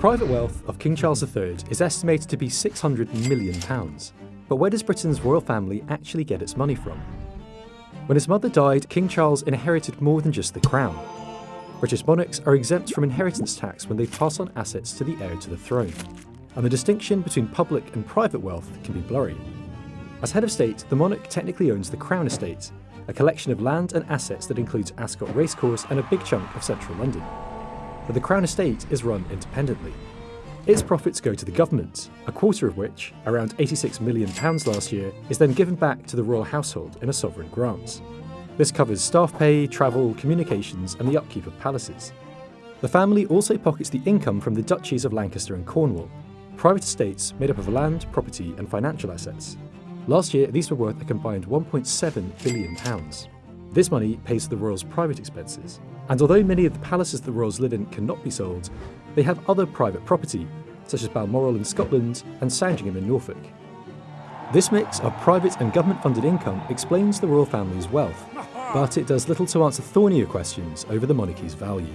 private wealth of King Charles III is estimated to be £600 million. But where does Britain's royal family actually get its money from? When his mother died, King Charles inherited more than just the crown. British monarchs are exempt from inheritance tax when they pass on assets to the heir to the throne, and the distinction between public and private wealth can be blurry. As head of state, the monarch technically owns the Crown Estate, a collection of land and assets that includes Ascot Racecourse and a big chunk of central London. But the Crown Estate is run independently. Its profits go to the government, a quarter of which, around £86 million last year, is then given back to the royal household in a sovereign grant. This covers staff pay, travel, communications, and the upkeep of palaces. The family also pockets the income from the duchies of Lancaster and Cornwall, private estates made up of land, property, and financial assets. Last year, these were worth a combined £1.7 billion. This money pays for the royals' private expenses, and although many of the palaces the royals live in cannot be sold, they have other private property, such as Balmoral in Scotland and Sandringham in Norfolk. This mix of private and government-funded income explains the royal family's wealth, but it does little to answer thornier questions over the monarchy's value.